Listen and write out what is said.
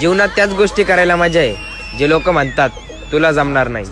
जीवनात त्याच गोष्टी करायला मजा आहे. जे लोक म्हणतात तुला जमणार नाही.